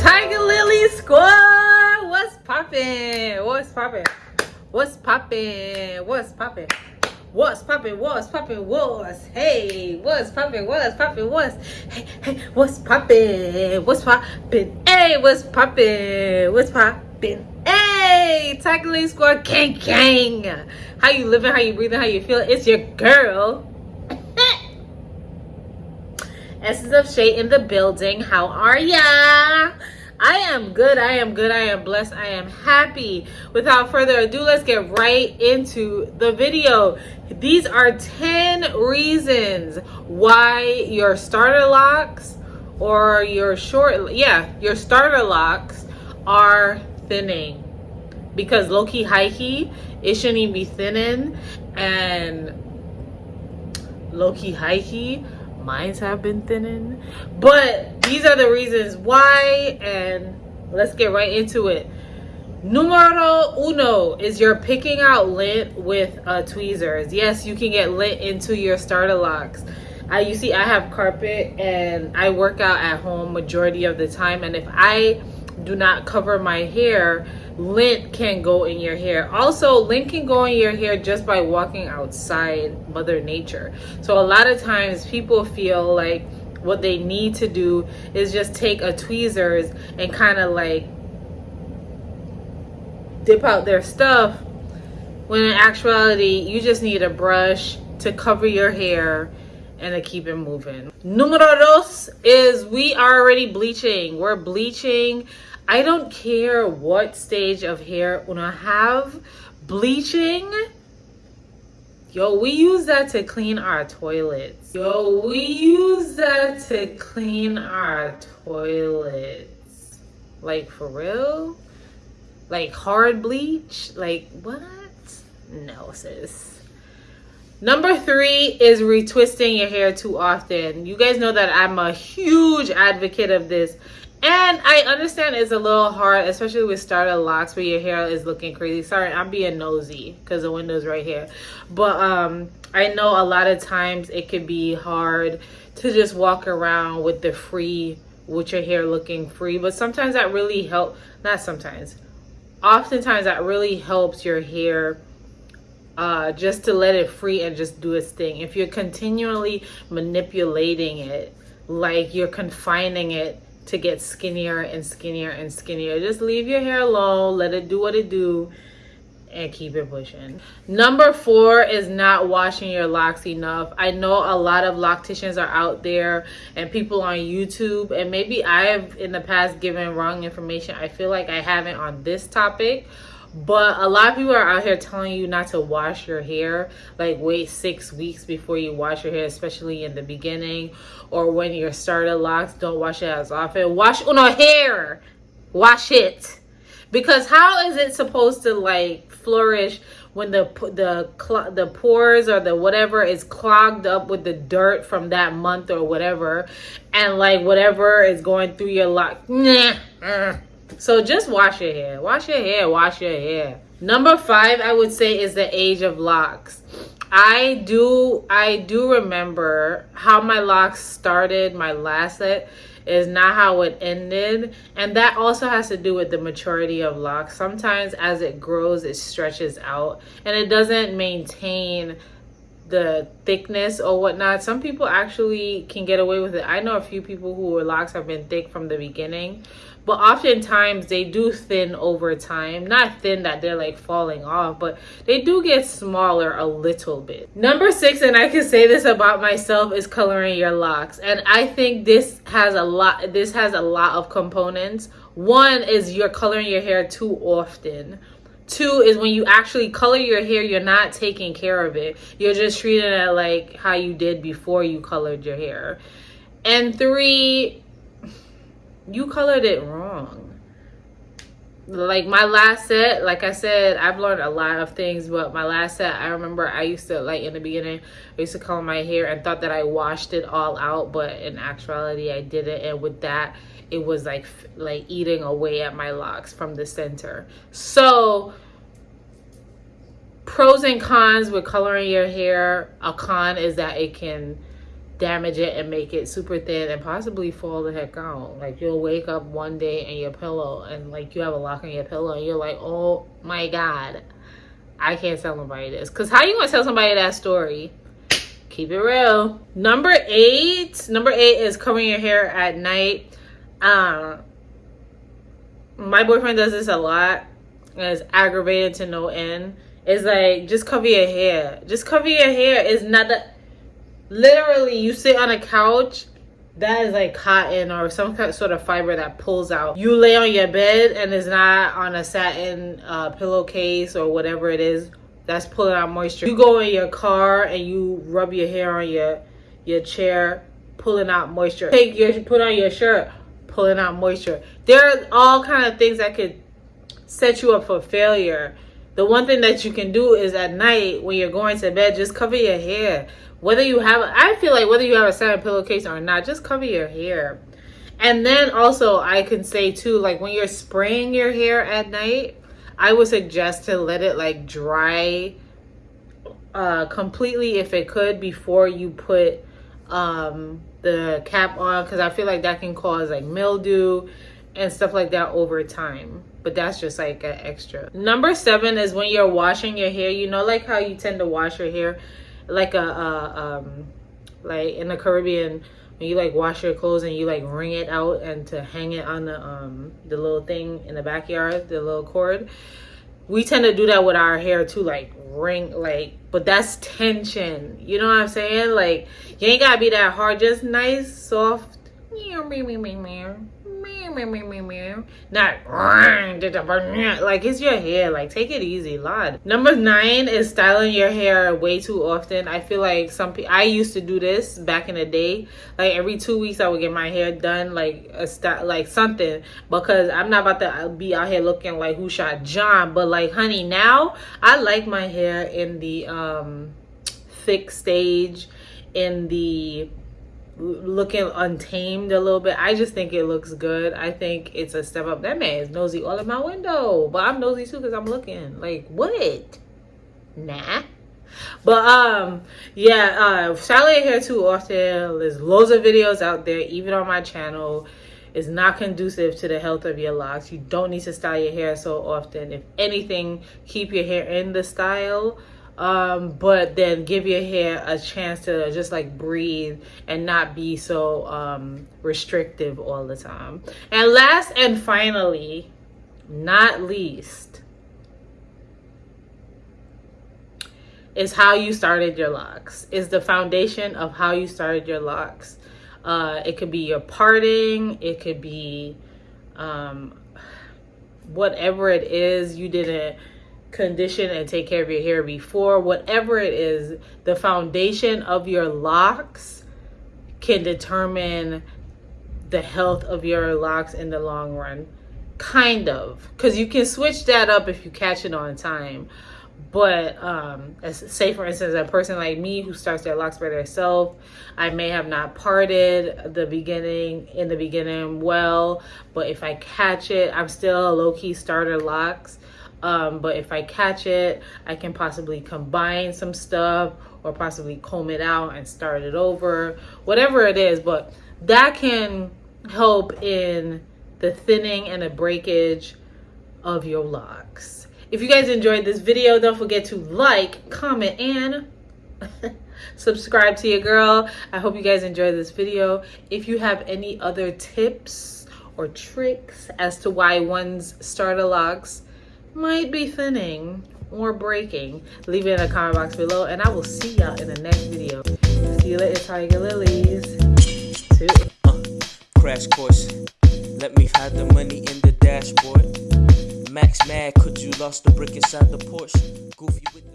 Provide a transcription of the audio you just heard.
Tiger Lily squad, what's poppin'? What's poppin'? What's poppin'? What's poppin'? What's poppin'? What's poppin'? What's hey? What's poppin'? What's poppin'? What's hey? Hey? What's poppin'? What's poppin'? Hey, what's poppin'? What's poppin'? Hey, Tiger Lily squad, gang gang. How you living? How you breathing? How you feel? It's your girl. Essence of Shay in the building. How are ya? I am good. I am good. I am blessed. I am happy. Without further ado, let's get right into the video. These are 10 reasons why your starter locks or your short, yeah, your starter locks are thinning. Because low-key, high-key, it shouldn't even be thinning. And low-key, high-key, Mines have been thinning. But these are the reasons why. And let's get right into it. Numero uno is you're picking out lint with uh, tweezers. Yes, you can get lint into your starter locks. I, you see, I have carpet and I work out at home majority of the time. And if I do not cover my hair, lint can go in your hair. Also lint can go in your hair just by walking outside mother nature. So a lot of times people feel like what they need to do is just take a tweezers and kind of like dip out their stuff when in actuality you just need a brush to cover your hair and to keep it moving. Numero dos is we are already bleaching. We're bleaching I don't care what stage of hair una have. Bleaching, yo, we use that to clean our toilets. Yo, we use that to clean our toilets. Like, for real? Like, hard bleach? Like, what? No, sis. Number three is retwisting your hair too often. You guys know that I'm a huge advocate of this and I understand it's a little hard, especially with starter locks where your hair is looking crazy. Sorry, I'm being nosy because the window's right here. But um, I know a lot of times it could be hard to just walk around with the free, with your hair looking free. But sometimes that really help. Not sometimes. Oftentimes that really helps your hair uh, just to let it free and just do its thing. If you're continually manipulating it, like you're confining it to get skinnier and skinnier and skinnier. Just leave your hair alone, let it do what it do, and keep it pushing. Number four is not washing your locks enough. I know a lot of locticians are out there and people on YouTube, and maybe I've in the past given wrong information. I feel like I haven't on this topic but a lot of people are out here telling you not to wash your hair like wait six weeks before you wash your hair especially in the beginning or when you're started locks. Don't wash it as often. Wash uno hair. Wash it. Because how is it supposed to like flourish when the the the pores or the whatever is clogged up with the dirt from that month or whatever? And like whatever is going through your lock. Nah, so just wash your hair. Wash your hair. Wash your hair. Number five, I would say, is the age of locks. I do I do remember how my locks started, my last set is not how it ended. And that also has to do with the maturity of locks. Sometimes as it grows, it stretches out and it doesn't maintain the thickness or whatnot. Some people actually can get away with it. I know a few people who locks have been thick from the beginning but oftentimes they do thin over time not thin that they're like falling off but they do get smaller a little bit number six and i can say this about myself is coloring your locks and i think this has a lot this has a lot of components one is you're coloring your hair too often two is when you actually color your hair you're not taking care of it. You're just treating it like how you did before you colored your hair. And three you colored it wrong like my last set like i said i've learned a lot of things but my last set i remember i used to like in the beginning i used to color my hair and thought that i washed it all out but in actuality i didn't. And with that it was like like eating away at my locks from the center. So pros and cons with coloring your hair. A con is that it can damage it and make it super thin and possibly fall the heck out. Like you'll wake up one day and your pillow and like you have a lock on your pillow and you're like, oh my god, I can't tell nobody this. Cause how you gonna tell somebody that story? Keep it real. Number eight. Number eight is covering your hair at night. Um, my boyfriend does this a lot. And it's aggravated to no end. It's like just cover your hair. Just cover your hair. It's not that literally you sit on a couch that is like cotton or some kind of sort of fiber that pulls out. You lay on your bed and it's not on a satin uh, pillowcase or whatever it is that's pulling out moisture. You go in your car and you rub your hair on your your chair, pulling out moisture. Take your put on your shirt, pulling out moisture. There are all kind of things that could set you up for failure. The one thing that you can do is at night when you're going to bed, just cover your hair whether you have i feel like whether you have a satin pillowcase or not just cover your hair. And then also i can say too like when you're spraying your hair at night i would suggest to let it like dry uh completely if it could before you put um the cap on because i feel like that can cause like mildew and stuff like that over time. But that's just like an extra. Number seven is when you're washing your hair you know like how you tend to wash your hair like a, a um like in the Caribbean when you like wash your clothes and you like wring it out and to hang it on the um the little thing in the backyard, the little cord. We tend to do that with our hair too, like ring like but that's tension. You know what I'm saying? Like you ain't gotta be that hard, just nice, soft. Meow, meow, meow, meow not like it's your hair. Like take it easy, lad. Number nine is styling your hair way too often. I feel like some people. I used to do this back in the day. Like every two weeks, I would get my hair done, like a style, like something. Because I'm not about to be out here looking like who shot John. But like, honey, now I like my hair in the um thick stage, in the looking untamed a little bit. I just think it looks good. I think it's a step up. That man is nosy all in my window, but I'm nosy too because I'm looking. Like what? Nah. But um, yeah, uh, styling hair too often. There's loads of videos out there, even on my channel. Is not conducive to the health of your locks. You don't need to style your hair so often. If anything, keep your hair in the style um, but then give your hair a chance to just like breathe and not be so um, restrictive all the time. And last and finally, not least, is how you started your locks. Is the foundation of how you started your locks. Uh, it could be your parting. It could be um, whatever it is you didn't condition and take care of your hair before whatever it is the foundation of your locks can determine the health of your locks in the long run. Kind of. Because you can switch that up if you catch it on time. But um say for instance a person like me who starts their locks by themselves i may have not parted the beginning in the beginning well but if i catch it i'm still a low-key starter locks um, but if I catch it, I can possibly combine some stuff or possibly comb it out and start it over, whatever it is. But that can help in the thinning and the breakage of your locks. If you guys enjoyed this video, don't forget to like, comment, and subscribe to your girl. I hope you guys enjoyed this video. If you have any other tips or tricks as to why one's starter locks might be thinning or breaking, leave it in the comment box below and I will see y'all in the next video. See you later, Tiger Lilies. Uh, crash course. Let me hide the money in the dashboard. Max mad, could you lost the brick inside the Porsche? Goofy with the